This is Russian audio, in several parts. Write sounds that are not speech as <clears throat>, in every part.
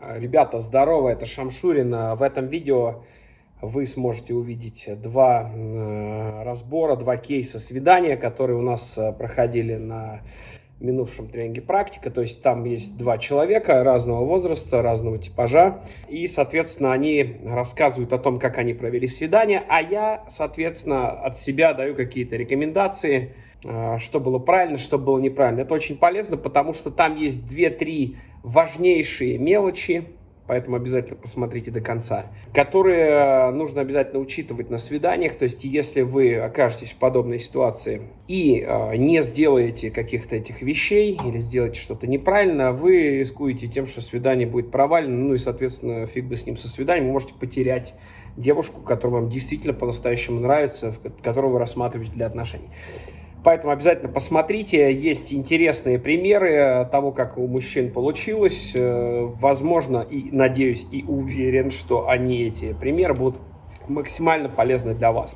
Ребята, здорово, это Шамшурин. В этом видео вы сможете увидеть два э, разбора, два кейса свидания, которые у нас э, проходили на минувшем тренинге практика. То есть там есть два человека разного возраста, разного типажа. И, соответственно, они рассказывают о том, как они провели свидание. А я, соответственно, от себя даю какие-то рекомендации, э, что было правильно, что было неправильно. Это очень полезно, потому что там есть две-три важнейшие мелочи, поэтому обязательно посмотрите до конца, которые э, нужно обязательно учитывать на свиданиях. То есть, если вы окажетесь в подобной ситуации и э, не сделаете каких-то этих вещей или сделаете что-то неправильно, вы рискуете тем, что свидание будет провалено, ну и, соответственно, фиг бы с ним со свиданием, вы можете потерять девушку, которая вам действительно по-настоящему нравится, которую вы рассматриваете для отношений. Поэтому обязательно посмотрите, есть интересные примеры того, как у мужчин получилось. Э, возможно, и надеюсь, и уверен, что они, эти примеры, будут максимально полезны для вас.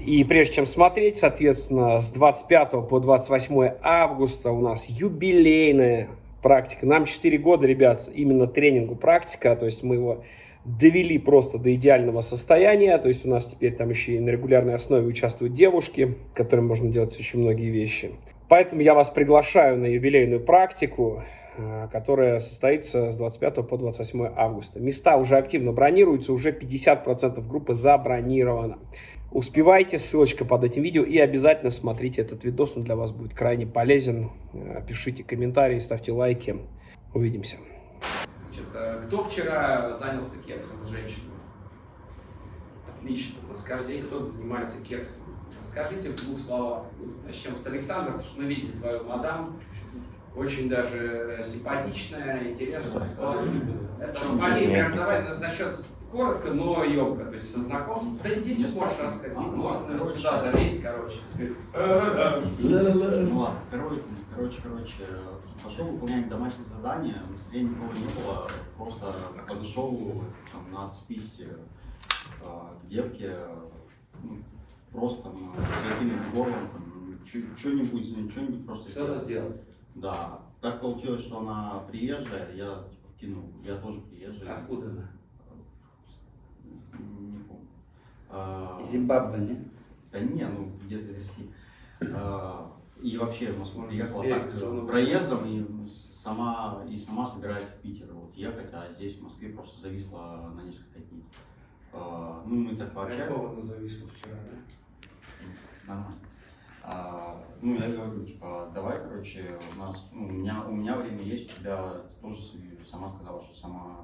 И прежде чем смотреть, соответственно, с 25 по 28 августа у нас юбилейная практика. Нам 4 года, ребят, именно тренингу практика, то есть мы его довели просто до идеального состояния. То есть у нас теперь там еще и на регулярной основе участвуют девушки, которым можно делать очень многие вещи. Поэтому я вас приглашаю на юбилейную практику, э, которая состоится с 25 по 28 августа. Места уже активно бронируются, уже 50% группы забронировано. Успевайте, ссылочка под этим видео и обязательно смотрите этот видос, он для вас будет крайне полезен. Э, пишите комментарии, ставьте лайки. Увидимся. Значит, кто вчера занялся кексом с женщиной? Отлично. Вот каждый день кто-то занимается кексом. Расскажите в двух словах. Начнем с Александра, потому что мы видели твою мадам. Очень даже симпатичная, интересная, Это спали, прям давай насчет коротко, но емко, то есть со знакомством. Да здесь можешь рассказать, можно туда залезть, короче. Ну ладно, короче, короче, короче, пошел выполнять домашнее задание, настроения никого не было, просто подошел там, на списи а, к девке, ну, просто там, закинуть горлом, что-нибудь, что-нибудь просто Что-то сделать? Да. Так получилось, что она приезжая, я типа, вкинул, я тоже приезжий. Откуда она? Не помню. А, Зимбабве, не? Да не, ну где-то в России. А, и вообще в Москву приехала Эй, так проездом и сама, и сама собирается в Питер вот, ехать, а здесь в Москве просто зависла на несколько дней. А, ну, мы так пообщались. Какого она зависла вчера, да? Нормально. А, ну, я говорю, типа, давай, короче, у нас, ну, у меня, у меня время есть, у тебя ты тоже сама сказала, что сама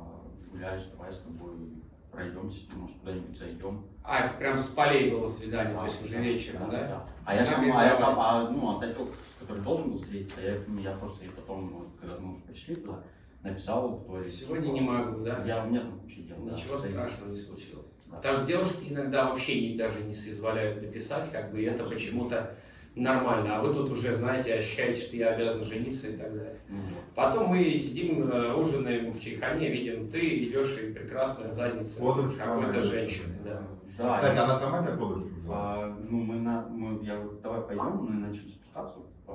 гуляешь, давай с тобой пройдемся, может, куда-нибудь зайдем. А, это прям с полей было свидание, Да, то есть уже да, вечером, да? да? А я, там, а я там, а, ну, с которой должен был встретиться, я, ну, я просто ей потом, когда мы уже пришли туда, написал в туалете. Сегодня не могу, да? Я, у меня там куча дел, да. Ничего стоит. страшного не случилось. Да. Потому что девушки иногда вообще не, даже не соизволяют написать, как бы и это почему-то нормально. А вы тут уже, знаете, ощущаете, что я обязан жениться и так далее. Вот. Потом мы сидим, э, ужинаем в чайхане, видим, ты идешь и прекрасная задница Подружка какой-то женщины. Да. Да, Кстати, я- она сама тебя подружку взяла? а, ну, мы, на, мы, я говорю, давай пойдем, мы начали спускаться по,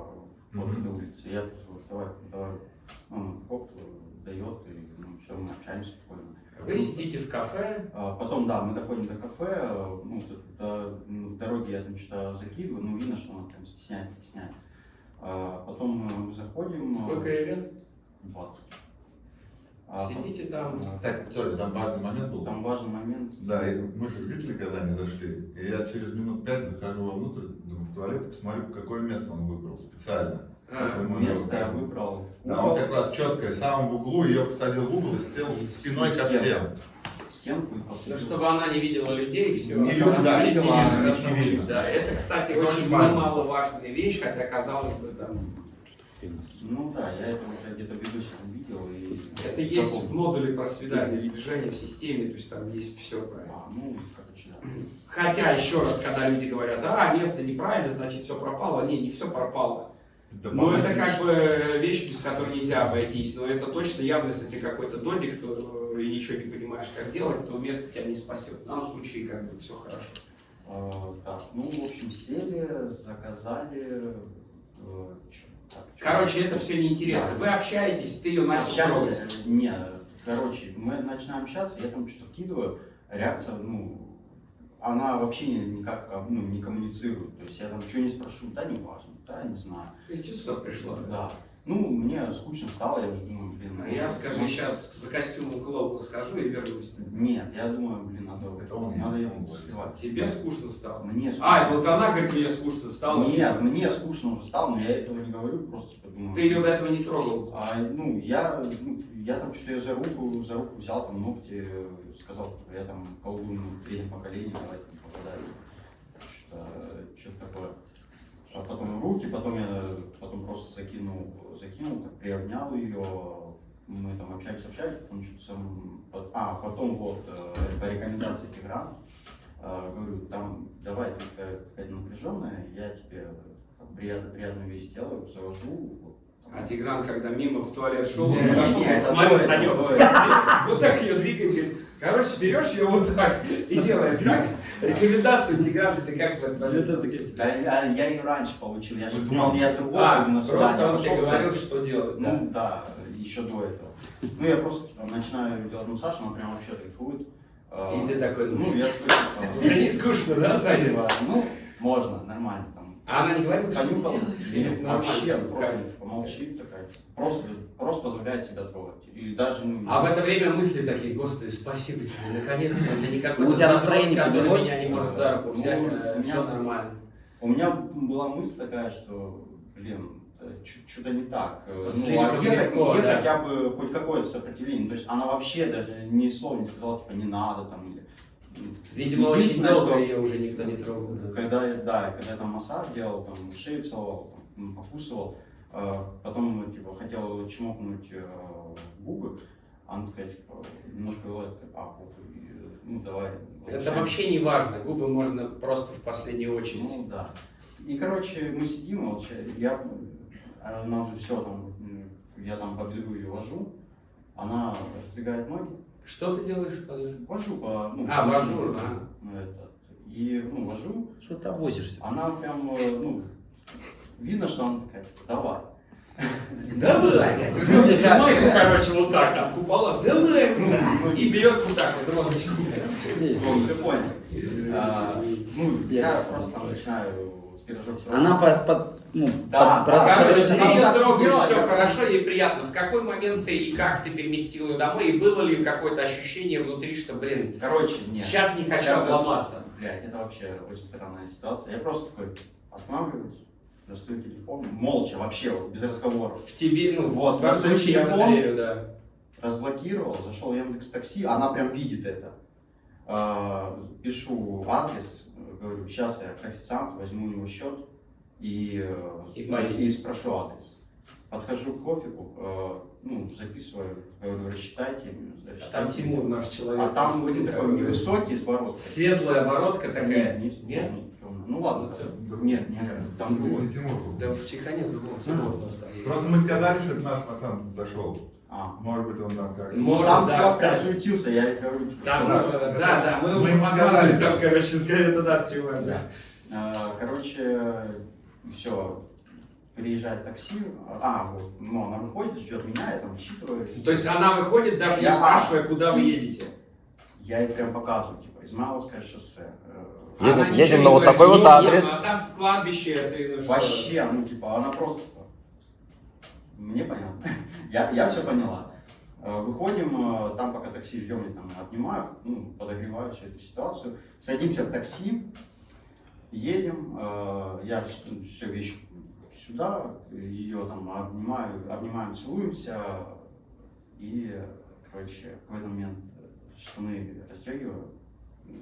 по Мгм. этой улице. Я говорю, давай, давай, он хоп, дает, и ну, все, мы общаемся спокойно. Вы сидите в кафе, А, Потом, да, мы доходим до кафе, э, ну, в дороге я там что-то закидываю, ну, видно, что он там стесняется, стесняется. А, Потом мы заходим. э, сколько ей лет? 20. А, Сидите там. Кстати, Тёля, там важный момент был. Там важный момент. Да, мы же видели, когда они зашли. И я через минут пять захожу вовнутрь, думаю, в туалет, и посмотрю, какое место он выбрал специально. А, Ему Место выбрал. Да, он как раз четко, в самом углу, ее посадил в угол и сидел спиной ко всем. Стенку и посадил. чтобы она не видела людей, все. Не люди, да, видела, не она не видно. Да, это, кстати, Это очень немаловажная вещь, хотя, казалось бы, там, Ну да, я это уже где-то в видел. И это есть в модуле про свидание и движение в системе, то есть там есть все правильно. А, ну, короче, да. Хотя, еще раз, когда люди говорят, а, место неправильно, значит, все пропало. Не, не все пропало. Но это как бы вещь, без которой нельзя обойтись. Но это точно явно, если ты какой-то додик, то и ничего не понимаешь, как делать, то место тебя не спасет. В данном случае, как бы, все хорошо. А, так, ну, в общем, сели, заказали. э, Короче, это все неинтересно. Вы общаетесь, ты ее начал Общаемся. трогать. Не, короче, мы начинаем общаться, я там что-то вкидываю, реакция, ну, она вообще никак ну, не коммуницирует. То есть я там что не спрошу, да не важно, да не знаю. Из чувства пришло. Да. Ну, мне скучно стало, я уже думаю, блин, А я, скажи, может, сейчас за костюмом клоуна схожу и вернусь. Нет, я думаю, блин, надо, Это он, надо говорит. успевать. Тебе скучно стало? Мне скучно. А, вот она говорит, мне скучно стало. Нет, мне скучно уже стало, но я этого не говорю, просто типа думаю. Ты ее до этого не трогал. А, ну, я, ну, я там что-то за руку, за руку взял, там ногти, сказал, типа, я там колдун в третьем поколении, давайте там попадаю. Что-то, что-то такое. А потом руки, потом я потом просто закинул, закинул, так приобнял ее, мы там общались, общались, потом что-то сам, а, потом вот э, по рекомендации Тиграна, э, говорю, там, давай, ты такая какая-то напряженная, я тебе там, приятно, приятную вещь сделаю, завожу, А Тигран, когда мимо в туалет шел, он до Санек, <laughs> вот так, ее двигает, говорит, короче, берешь ее вот так и делаешь так. Рекомендацию Тиграна ты как? Да, я, я и раньше получил, я же думал, я с другого А, просто он тебе говорил, что делать? Ну да, еще до этого. Ну я просто начинаю делать массаж, он прям вообще кайфует. А, И ты такой Ну, думаешь, я такой, типа, Уже не скучно, да, <laughs> Саня? Ну, можно, нормально там. А она не говорила, что нет, нормально? вообще, молчит такая. Просто, просто позволяет себя трогать. И даже, ну, А в это время мысли такие, господи, спасибо тебе, наконец-то, это не какой-то Ну, у тебя настроение который поднялось? меня не может за руку Ну, взять, у меня- все нормально. У меня была мысль такая, что, блин, что-то не так. Э, Ну, Слишком а где, легко, где да. хотя бы хоть какое-то сопротивление? То есть она вообще даже ни слова не сказала, типа, не надо там. Или... Видимо, очень долго ее уже никто не трогал. да. Когда, да, когда я там массаж делал, там шею целовал, там, покусывал, э, потом, ну, типа, хотел чмокнуть э, губы, она такая, типа, немножко такая, а, и, ну, давай. Это возвращаемся». вообще не важно, губы можно просто в последнюю очередь. Ну да. И короче, мы сидим, вот я, она уже все там, я там по бедру ее вожу, она раздвигает ноги, Что ты делаешь? Подожди. вожу по, ну, А, по- вожу, ну, этот, и, ну, вожу, Что ты возишься? она прям, э, ну, видно, что она такая, давай. Давай! Как? Ногу, короче, вот так там купала, давай! Ну, И берет вот так вот розочку. Ну, ты понял. А, ну, я просто начинаю пирожок Она по, по- ну, Да, по- да. по- Короче, она ее трогаешь, все хорошо, ей приятно. В какой момент ты и как ты переместил ее домой? И было ли какое-то ощущение внутри, что, блин, Короче, нет. сейчас не хочу Сейчас это- обломаться? Блядь, это вообще очень странная ситуация. Я просто такой останавливаюсь, достаю телефон, молча, вообще, вот, без разговоров. В тебе, ну, Вот, в случае это телефон. верю, да. Разблокировал, зашел в Яндекс Такси, она прям видит это. А, пишу адрес, говорю, сейчас я к официанту возьму у него счет и, э, И и спрошу адрес. Подхожу к кофику, э, ну, записываю, говорю, рассчитайте. А рассчитайте. там Тимур, наш человек. А там подходит, такой невысокий, с бородкой. Светлая бородка такая. Нет, не Нет? темный. Ну ладно, это- нет, нет, там другой. Тимур был. Да в Чехане забыл, Тимур просто. Просто мы сказали, что это наш пацан зашел. А. Может быть, он там как Может, там да, чувак прям суетился, я говорю, типа, Там, э, да, да, мы Мы уже сказали, там, короче, сказали, это наш чувак, да. А, Короче, все, приезжает такси, а, вот, ну, она выходит, ждет меня, я там отсчитываюсь. То есть она выходит, даже не Я- спрашивая, куда вы едете. Я ей прям показываю, типа, Измайловское шоссе. э, Едем- едем на не вот такой вот «Ну, адрес». А там кладбище, ты ну? Вообще, ну, типа, она просто, мне понятно. <laughs> я, я все поняла. Э, Выходим, э, там пока такси ждем, я там обнимаю, ну, подогреваю всю эту ситуацию. Садимся в такси, едем, э, я все вещи сюда, ее там обнимаю, обнимаем, целуемся, и, короче, в этот момент штаны расстегиваю,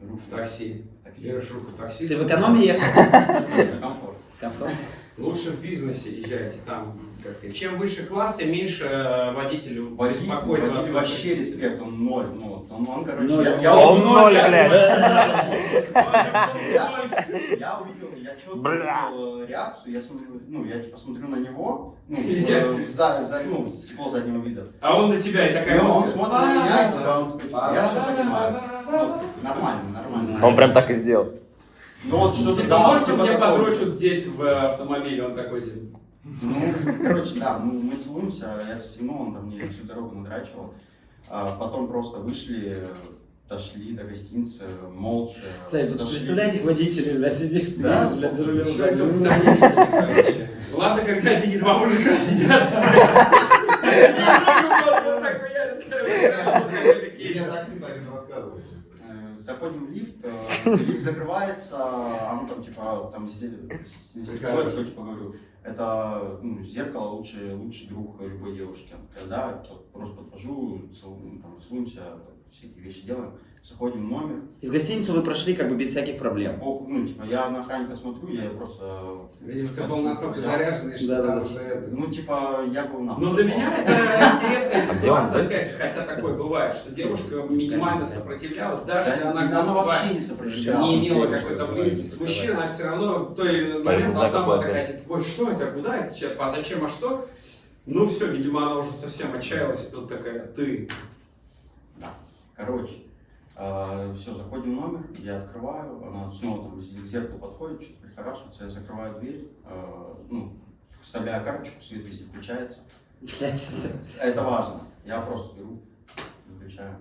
руку В такси. такси. Берешь руку такси. Ты в экономе ехал? <laughs> Комфорт. Комфорт. Лучше в бизнесе езжайте, там как-то. Чем выше класс, тем меньше э, водителю Водитель, беспокоит вас. вообще респект, он ноль, ну, вот, он, он, короче, Ноль. я, я Он ноль, блядь. Я, увидел, я четко увидел э, реакцию, я смотрю, ну, я типа смотрю на него, ну, <laughs> э, за, за, ну, стекло заднего вида. А он на тебя и такая он, смотрит на меня, и типа, он такой, типа, я все понимаю. Ну, нормально, нормально. Он прям так и сделал. Ну вот что-то Типа, да, может, типа мне такого. подрочат здесь в автомобиле, он такой типа. Ну, короче, да, мы, мы целуемся, я расстегнул, он там мне всю дорогу надрачивал. А потом просто вышли, дошли до гостиницы, молча. Вот зашли. представляете, водители, блядь, сидишь, Да. сидишь, блядь, за рулем. Ладно, когда один два мужика сидят. Э, Заходим в лифт, э, лифт закрывается, а ну там типа, там зе- с- стекло, я такой, типа говорю, это ну, зеркало лучший, лучший друг любой девушки. Тогда я просто подхожу, целуемся, всякие вещи делаем, заходим в номер. И в гостиницу вы прошли как бы без всяких проблем. Ох, ну, типа, я на охранника смотрю, я просто... Видимо, ты был настолько заряженный, что Да, там да. уже это... Ну, типа, я был на... Ну, для меня это интересная ситуация, опять же, хотя такое бывает, что девушка минимально сопротивлялась, даже Да, если она, она вообще не сопротивлялась. не имела какой-то близости с мужчиной, она все равно в той или иной момент должна была такая, типа, ой, что это, куда это, че- а зачем, а что? Ну все, видимо, она уже совсем отчаялась, и тут такая, ты. Короче, все, заходим в номер, я открываю, она снова там к зеркалу подходит, что-то прихорашивается, я закрываю дверь, э, ну, вставляю карточку, свет везде включается. <laughs> Это важно. Я просто беру, выключаю.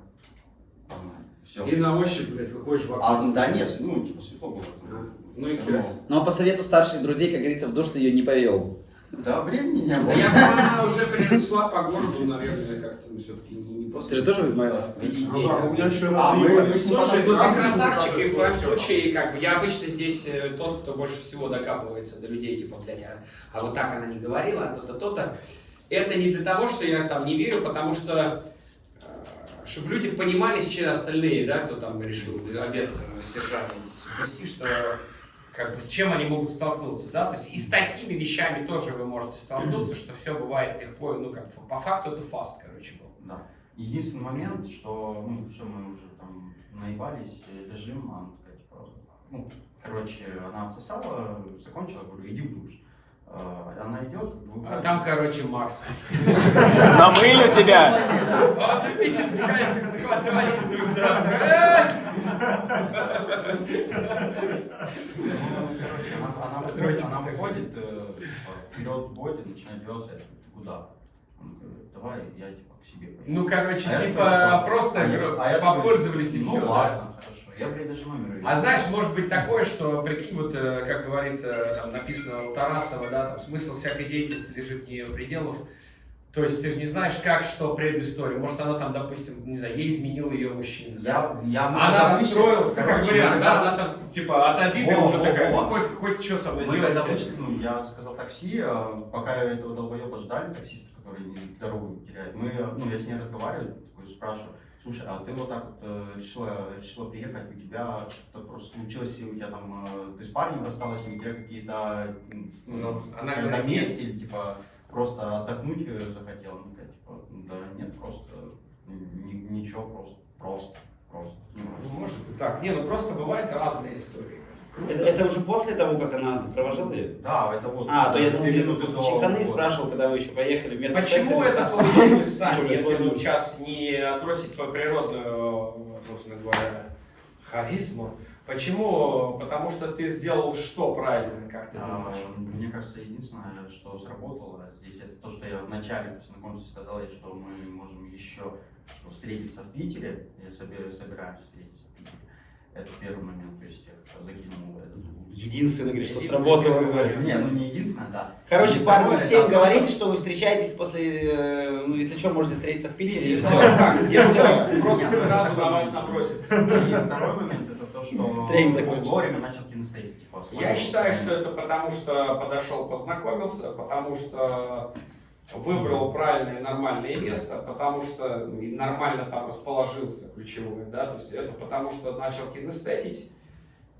Все. И на ощупь, блядь, выходишь в окно. А, да нет, ну, типа светло было. А, Ну и кайф. равно. Но по совету старших друзей, как говорится, в душ ты ее не повел. Да, времени не Да было. я думаю, она уже перешла по городу, наверное, как-то ну, все-таки не, не Ты же тоже в Измайловск? Ну да, у меня еще А, мы- Слушай, ну ты красавчик, и в твоем случае, как бы, я обычно здесь э, тот, кто больше всего докапывается до людей, типа, блядь, а, а вот так она не говорила, а то-то, то-то. Это не для того, что я там не верю, потому что, чтобы люди понимали, с чем остальные, да, кто там решил обед э, сдержания спасти, что как бы с чем они могут столкнуться, да, то есть и с такими вещами тоже вы можете столкнуться, что все бывает легко, ну как по факту это фаст, короче, был. Да. Единственный момент, что, ну, все, мы уже там наебались, э, лежим, она такая, типа, ну, короче, она отсосала, закончила, говорю, иди в душ. А, Она идет, А там, короче, Макс. Намылю тебя! Ты Питер пытается захватывать друг друга. Короче, она, выходит, э, вперед боди, начинает делаться, я такой, ты куда? Он говорит, давай, я типа к себе поеду. Ну, короче, А типа, просто а я- а попользовались и ну, все. ладно, хорошо. Я, блядь, даже номер. А знаешь, может быть такое, что, прикинь, вот, э, как говорит, э, там написано у Тарасова, да, там смысл всякой деятельности лежит вне ее пределов. То есть ты же не знаешь, как, что предыстория. Может, она там, допустим, не знаю, ей изменил ее мужчина. я, я, мы Она когда расстроилась, ну, как короче, вариант, да, когда- она там, типа, от обиды уже во, такая, во. ну, пофиг, хоть что со мной Мы когда делать. вышли, ну, я заказал такси, а, пока этого долбоеба ждали, таксиста, который дорогу теряет, мы, ну, я с ней разговариваю, такой спрашиваю, слушай, а ты вот так вот э, решила, решила приехать, у тебя что-то просто случилось, и у тебя там, э, ты с парнем рассталась, и у тебя какие-то, Ну, ну, она на месте, или, типа, просто отдохнуть э, захотела, она такая, типа, да нет, просто, ни- ничего, просто, просто, просто. не важно». Ну, может быть так. Не, ну просто бывают разные истории. Круто. Это, это уже после того, как она провожала ее? Да, это вот. А, то я думал, ты минуты до чеканы вот. спрашивал, когда вы еще поехали вместо Почему секса, это получилось, Сань, Чё, если вот сейчас не отбросить твою природную, собственно говоря, харизму? Почему? Потому что ты сделал что правильно, как ты А, думаешь? Мне кажется, единственное, что сработало здесь, это то, что я в начале знакомства сказал, что мы можем еще встретиться в Питере, я собираюсь, собираюсь встретиться в Питере. Это первый момент, то есть я закинул этот. Единственное, говорит, что сработало. Не, ну не единственное, да. Короче, И парни, всем это говорите, то, что вы встречаетесь после, э, ну, если что, можете встретиться в Питере. и Все, всё. как, где Всё. все, просто сразу на вас момент. набросится. И второй момент, это то, что Тренинг закончился. вовремя начал. Типа, Я считаю, что это потому, что подошел, познакомился, потому что выбрал правильное нормальное место, потому что ну, нормально там расположился, ключевое, да, то есть это потому что начал кинестетить,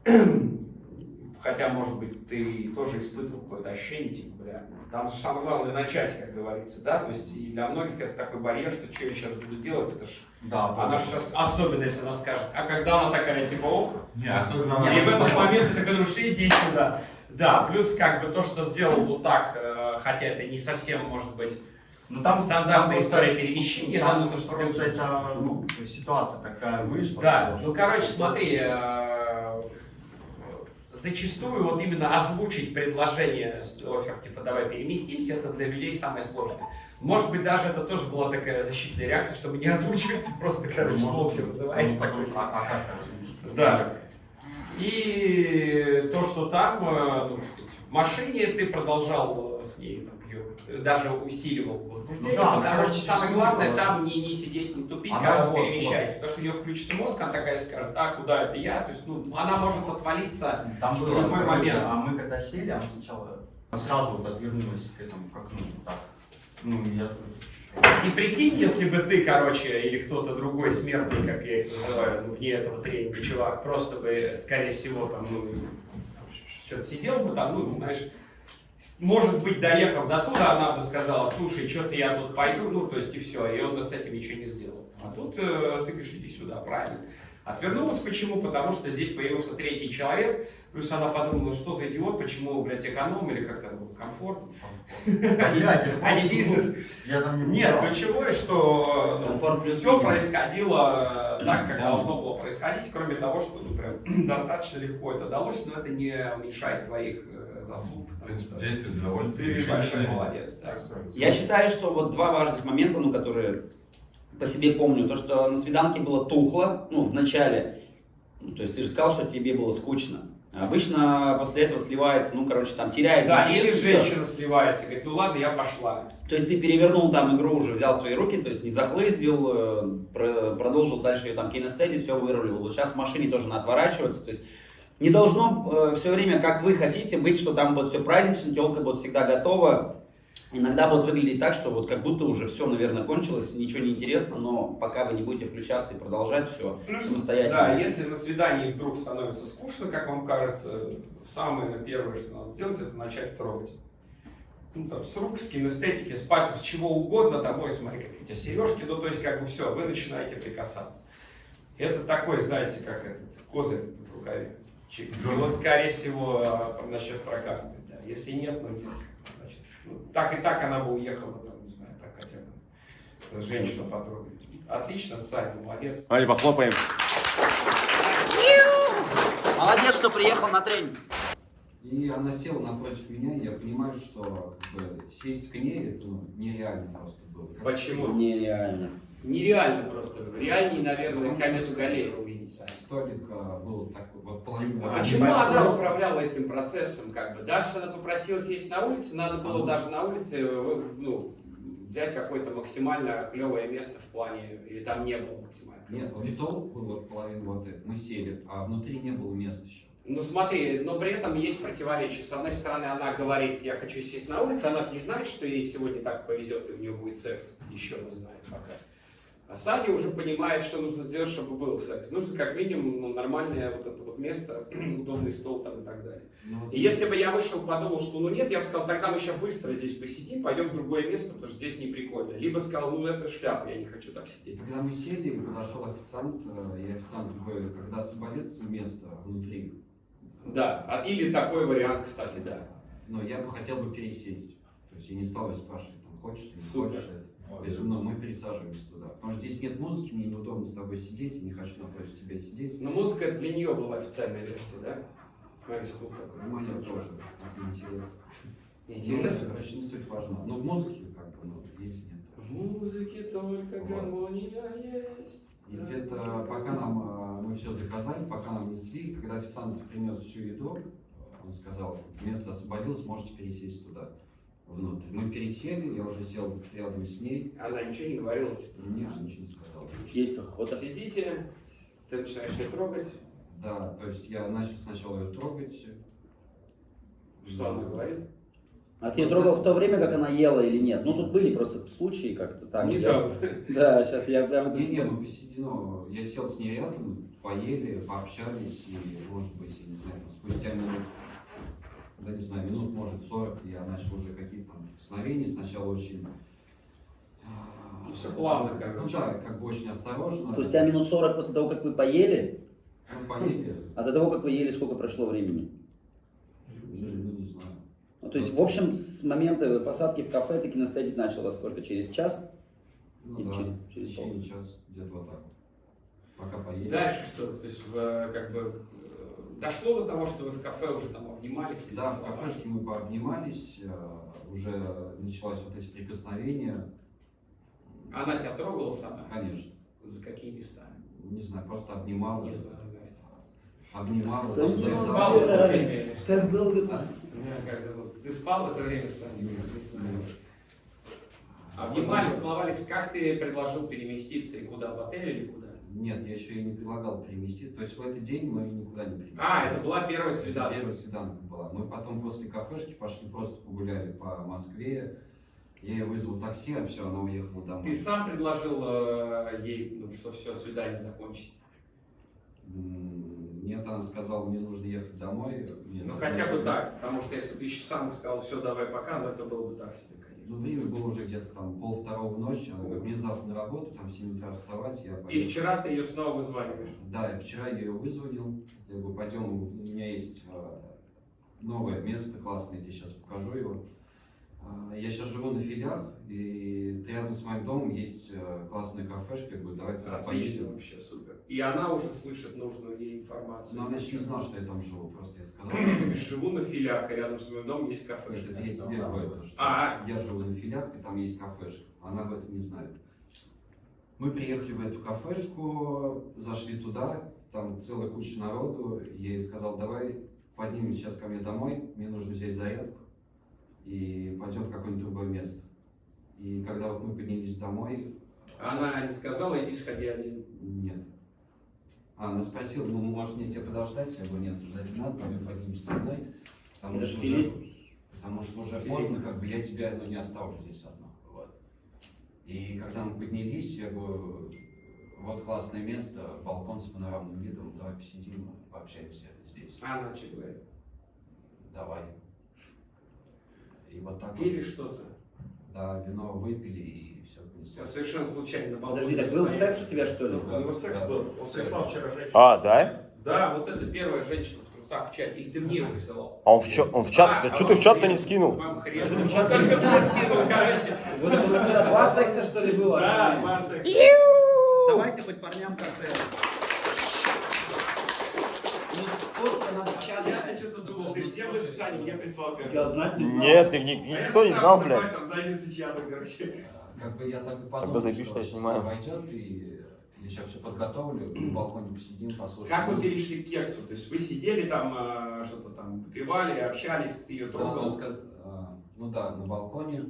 <clears throat> хотя, может быть, ты тоже испытывал какое-то ощущение, типа, бля, там же самое главное начать, как говорится, да, то есть и для многих это такой барьер, что что я сейчас буду делать, это ж, Да, она сейчас, особенно если она скажет, а когда она такая, типа, оп, Не, особенно и в этот момент ты говоришь, иди сюда. Да, плюс как бы то, что сделал вот так, э, хотя это не совсем может быть Ну, там стандартная там история просто- перемещения, Там да, ну то, что просто ты- это ну, ситуация такая вышла. Да, что- ну короче, смотри, э, зачастую вот именно озвучить предложение, офер, типа давай переместимся, это для людей самое сложное. Может быть, даже это тоже была такая защитная реакция, чтобы не озвучивать, ты просто, короче, молча. Ну, так, а, а как озвучить? Да. И то, что там, э, ну, сказать, в машине ты продолжал э, с ней там, её, даже усиливал возбуждение, Ну да, потому что самое главное было. там не, не сидеть, не тупить, Она когда вот, перемещаетесь, потому что у нее включится мозг, она такая скажет, а, куда это я? То есть, ну, она может отвалиться Там в любой момент. а мы когда сели, она сначала сразу вот отвернулась к этому, к окну, вот так. Ну, я И прикинь, если бы ты, короче, или кто-то другой смертный, как я их называю, ну, вне этого тренинга, чувак, просто бы, скорее всего, там, ну, что-то сидел бы там, ну, знаешь, может быть, доехав до туда, она бы сказала, слушай, что-то я тут пойду, ну, то есть, и все, и он бы с этим ничего не сделал. А тут э, ты говоришь, иди сюда, правильно. Отвернулась почему? Потому что здесь появился третий человек, плюс она подумала, «Ну, что за идиот, почему, блядь, эконом или как там было, комфорт, А, я <laughs> а не просто бизнес. Нет, ключевое, что Комфорт все происходило э, так, как должно было происходить, кроме того, что ну, прям, <clears throat> достаточно легко это далось, но это не уменьшает твоих э, заслуг, действие довольно ты большой молодец. Я считаю, что вот два важных момента, ну, которые по себе помню, то, что на свиданке было тухло, ну, в начале, ну, то есть ты же сказал, что тебе было скучно. Обычно после этого сливается, ну, короче, там теряется. Да, или женщина сливается, говорит, ну ладно, я пошла. То есть ты перевернул там игру, уже взял свои руки, то есть не захлыздил, э, про- продолжил дальше ее там кинестедить, все вырулил. Вот сейчас в машине тоже надо отворачиваться, то есть не должно все время, как вы хотите, быть, что там вот все празднично, телка будет всегда готова. Иногда будет выглядеть так, что вот как будто уже все, наверное, кончилось, ничего не интересно, но пока вы не будете включаться и продолжать все Плюс, самостоятельно. Да, если на свидании вдруг становится скучно, как вам кажется, самое первое, что надо сделать, это начать трогать. Ну, там, с рук, с кинестетики, с пальцев, с чего угодно, домой, смотри, какие у тебя сережки, ну, то есть, как бы все, вы начинаете прикасаться. Это такой, знаете, как этот козырь в рукаве. И вот, скорее всего, а, насчет прокатывать, да. Если нет, ну нет. Ну, так и так она бы уехала, там, не знаю, так хотя бы женщину потрогать. Отлично, царь, молодец. Давайте похлопаем. Молодец, что приехал на тренинг. И она села напротив меня, и я понимаю, что как бы, сесть к ней это ну, нереально просто было. Как Почему? Нереально. Нереально просто. Реальнее, наверное, что Галея увидеть. Столик а, был такой, вот половина. А почему она управляла этим процессом? Как бы? Даже она попросила сесть на улице, надо было Ага. даже на улице э, ну, взять какое-то максимально клевое место в плане, или там не было максимально. Нет, вот стол был вот половина вот это, мы сели, а внутри не было места еще. Ну смотри, но при этом есть противоречие. С одной стороны, она говорит, я хочу сесть на улице, она не знает, что ей сегодня так повезет, и у нее будет секс. Еще не знает пока. А Саня уже понимает, что нужно сделать, чтобы был секс. Нужно как минимум ну, нормальное вот это вот место, <clears throat> удобный стол там и так далее. Ну, И если бы я вышел, подумал, что ну нет, я бы сказал, тогда мы сейчас быстро здесь посидим, пойдем в другое место, потому что здесь не прикольно. Либо сказал, ну это шляпа, я не хочу так сидеть. Когда мы сели, подошел официант, э, и официант говорит, когда освободится место внутри, Да, а- или такой вариант, кстати, да. но я бы хотел бы пересесть. То есть я не стал ее спрашивать, там, хочешь ты, не Супер. хочешь ну, мы пересаживаемся туда. Потому что здесь нет музыки, мне неудобно с тобой сидеть, я не хочу напротив тебя сидеть. Но музыка для нее была официальная версия, да? Стул такой. Ну, мне тоже. Это интересно. Интересно. Ну, короче, не суть важна. Но в музыке как бы, ну, есть нет. В музыке только гармония есть. И где-то пока нам, а, мы все заказали, пока нам несли, когда официант принес всю еду, он сказал, место освободилось, можете пересесть туда, внутрь. Мы пересели, я уже сел рядом с ней, Она ничего не говорила. нет, ничего не сказал. Есть охота. Сидите, ты начинаешь ее трогать. Да, то есть я начал сначала ее трогать. Что она говорит? А ты ее трогал в то время, как она ела или нет? Ну, тут были просто случаи как-то так. Не Я- так. Да, сейчас я прям это... Не, не, мы посидели, ну, я сел с ней рядом, поели, пообщались, и, может быть, я не знаю, там, спустя минут, да не знаю, минут, может, 40, я начал уже какие-то там прикосновения, сначала очень... а, Ну, всё плавно, Ну короче. да, как бы очень осторожно. Спустя минут 40 после того, как вы поели, Ну, поели, <laughs> а до того, как вы ели, сколько прошло времени? ну, не знаю. Ну, то есть, в общем, с момента посадки в кафе ты кинестетик начал во сколько? Через час? Ну Или да, через- в через течение часа, где-то вот так вот. Пока поели. Дальше что? То есть, в, как бы, Дошло до того, что вы в кафе уже там обнимались? Да, в кафешке мы пообнимались, э, уже началось вот эти прикосновения. Она тебя трогала сама? Конечно. За какие места? Не знаю, просто обнимала. Не знаю, говорит. Обнимала, Ты спал в это время? Как долго ты... А, зовут? Ты спал в это время с? Не знаю. Обнимались, целовались. Как ты предложил переместиться и куда? В отель или куда? Нет, я еще и не предлагал переместить. То есть в этот день мы никуда не переместились. А, это была первая свидание. Первая свиданка была. Мы потом после кафешки пошли просто погуляли по Москве. Я ей вызвал такси, а все, она уехала домой. Ты сам предложил э, ей, ну, что все, свидание закончить? Нет, она сказала, мне нужно ехать домой. Мне Ну хотя бы так, потому что если бы еще сам сказал, все, давай пока, ну это было бы так себе. Ну, время было уже где-то там пол второго ночи, она говорит, мне завтра на работу, там в 7 утра вставать, я И вчера ты ее снова вызваниваешь. Да, и вчера я ее вызвонил, я говорю, пойдем, у меня есть э, новое место классное, я тебе сейчас покажу его. А, Я сейчас живу на филях, и рядом с моим домом есть э, классная кафешка, я говорю, давай туда Отлично, поедем. вообще супер. И она уже слышит нужную ей информацию. Но она еще не знала, что я там живу, просто я сказал, говоришь, живу на филях, и рядом с моим домом есть что кафешка. это я тебе говорю, то, что А. я живу на филях, и там есть кафешка. Она об этом не знает. Мы приехали в эту кафешку, зашли туда, там целая куча народу. Я ей сказал, давай поднимем сейчас ко мне домой, мне нужно взять зарядку и пойдем в какое-нибудь другое место. И когда вот мы поднялись домой, Она не сказала, иди сходи один. нет. А, она спросила, ну, может мне тебя подождать? Я говорю, нет, ждать не надо, пойдем поднимемся со мной. Потому что, уже, потому что уже поздно, как бы я тебя ну, не оставлю здесь одну. Вот. И когда мы поднялись, я говорю, вот классное место, балкон с панорамным видом, давай посидим, пообщаемся здесь. А она что говорит? Давай. И вот так Пили вот, что-то? Да, вино выпили и все Я совершенно случайно. Подожди, так был секс у тебя, что ли? У него секс Да. был. Он прислал вчера женщину. А, да? Да, вот это первая женщина в трусах в чате. Или ты мне его присылал? А он в, чат, он в чат, А, да а что ты в чат-то не скинул? Вам хрен. Он только мне скинул, короче. Вот это у тебя два секса, что ли, было? Да, два секса. Давайте хоть парням коктейль. Ну, сколько надо в чат? Я-то что-то думал, ты всем из Сани мне прислал, короче. Я знать не знал. Нет, ты, ни- никто не знал, блядь. Как бы я так и подумал, Тогда заебись, что я снимаю. Пойдет, и я сейчас все подготовлю, на балконе посидим, послушаем. Как вы перешли к кексу? То есть вы сидели там, э, что-то там выпивали, общались, ты ее Да, трогал? сказ- а, Ну да, на балконе.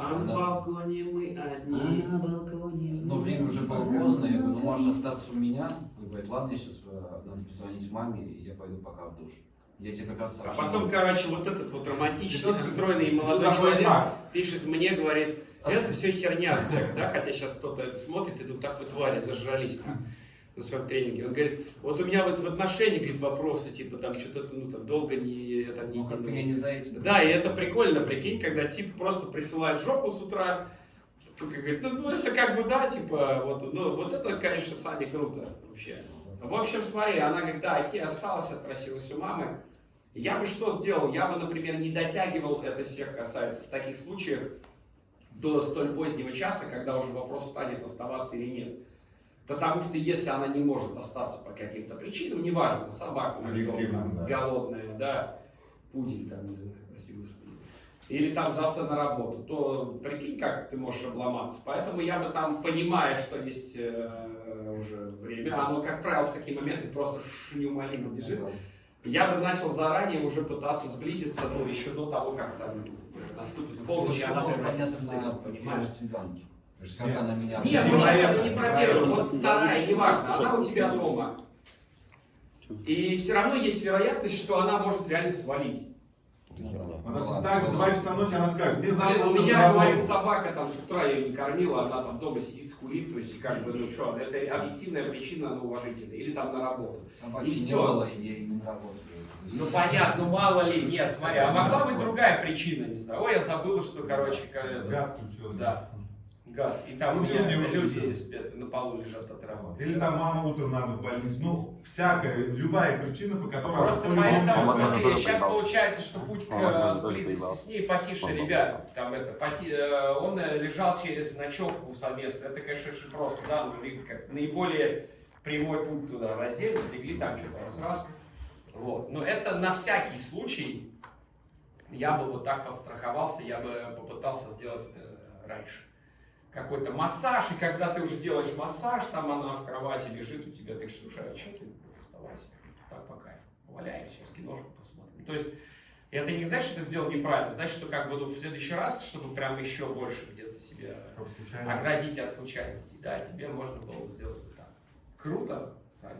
А на балконе мы одни. На балконе. Но время уже было поздно, я говорю, ну можешь остаться у меня. Он говорит, ладно, я сейчас надо позвонить маме, и я пойду пока в душ. Я тебе как раз А потом, короче, вот этот вот романтичный, настроенный молодой такой человек пишет мне, говорит, это все херня, секс, да, хотя сейчас кто-то это смотрит и думает, ах вы твари, зажрались там на своем тренинге. Он говорит, вот у меня вот в отношении, говорит, вопросы, типа там что-то, ну там долго не, там, не, Ну, как бы я не- не за этим. Да, и это прикольно, прикинь, когда тип просто присылает жопу с утра, говорит, ну, ну, это как бы да, типа, вот, ну вот это, конечно, Сане круто вообще. В общем, смотри, она говорит, да, Ики осталась, отпросилась у мамы. Я бы что сделал? Я бы, например, не дотягивал, это всех касается, в таких случаях до столь позднего часа, когда уже вопрос станет оставаться или нет. Потому что если она не может остаться по каким-то причинам, неважно, собака там, да. голодная, да, пудель там, не знаю, прости господи, или там завтра на работу, то прикинь, как ты можешь обломаться. Поэтому я бы там, понимая, что есть э, уже время, оно, как правило, в такие моменты просто неумолимо бежит, я бы начал заранее уже пытаться сблизиться, ну, еще до того, как там наступит полночь, и она первой понимаешь? свиданке. Как Нет. она меня... Нет, ну сейчас это не про первую, вот вторая, неважно, она у тебя дома. И все равно есть вероятность, что она может реально свалить. Что так же, два часа ночи она скажет, мне завтра у меня, говорит, работу». собака там с утра ее не кормила, она там дома сидит, скулит, то есть как бы, ну что, это объективная причина, она уважительная. Или там на работу. Собаки И не всё. было, и не. Ну понятно, ну мало ли, нет, смотри, а могла быть другая причина, не знаю. Ой, я забыла, что, короче, Газ включил. Да. Газ. И там у Ну, меня люди спят, на полу лежат от травы. Или там мама утром надо в больницу. Ну, всякая, любая причина, по которой Просто она поэтому, смотри, сейчас поебался. получается, что путь к А, э, близости с ней потише, Он ребят. Там это, поти- э, он э, лежал через ночевку совместно. Это, конечно, очень просто, да, но ли- как наиболее прямой путь туда, разделись, легли там что-то раз-раз. Вот. Но это на всякий случай, я бы вот так подстраховался, я бы попытался сделать это раньше. Какой-то массаж, и когда ты уже делаешь массаж, там она в кровати лежит у тебя, ты говоришь, слушай, а что ты оставайся? Так по кайфу. Валяемся, сейчас киношку посмотрим. То есть, это не значит, что ты сделал неправильно, значит, что как бы ну, в следующий раз, чтобы прям еще больше где-то себя оградить от случайностей, да, тебе можно было бы сделать вот так. Круто, Кайф.